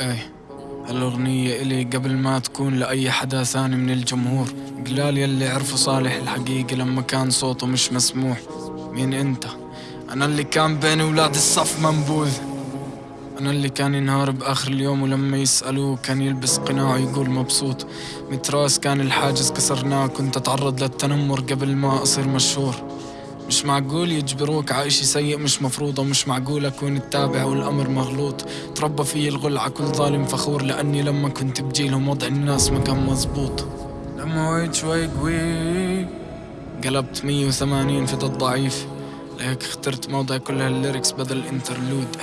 إيه هالأغنية إلي قبل ما تكون لأي حدا ثاني من الجمهور. قلال يلي عرفوا صالح الحقيقة لما كان صوته مش مسموح. مين أنت؟ أنا اللي كان بين ولاد الصف منبوذ. أنا اللي كان ينهار بآخر اليوم ولما يسألوه كان يلبس قناع ويقول مبسوط. متراس كان الحاجز كسرناه كنت أتعرض للتنمر قبل ما أصير مشهور. مش معقول يجبروك عايشي سيء مش مفروضة مش معقول أكون التابع والأمر مغلوط. تربى في الغل على كل ظالم فخور لأني لما كنت بجيلهم وضع الناس ما كان مزبوط لما وعيت شوي قوي قلبت 180 في ضد ضعيف. لهيك اخترت موضع كل هال lyrics بدل ال interlude.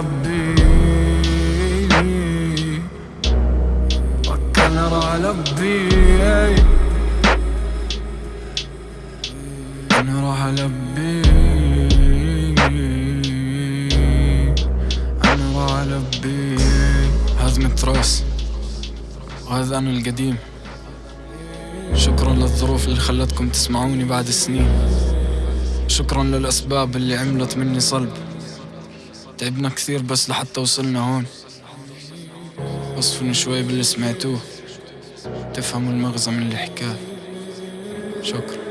البي أنا راح البي أنا راح البي أنا راح البي هزمة راس وهذا أنا القديم. شكرا للظروف اللي خلتكم تسمعوني بعد السنين. شكرا للأسباب اللي عملت مني صلب. تعبنا كثير بس لحتى وصلنا هون. وصفني شوي باللي سمعتوه. تفهموا المغزى من اللي حكاه. شكرا.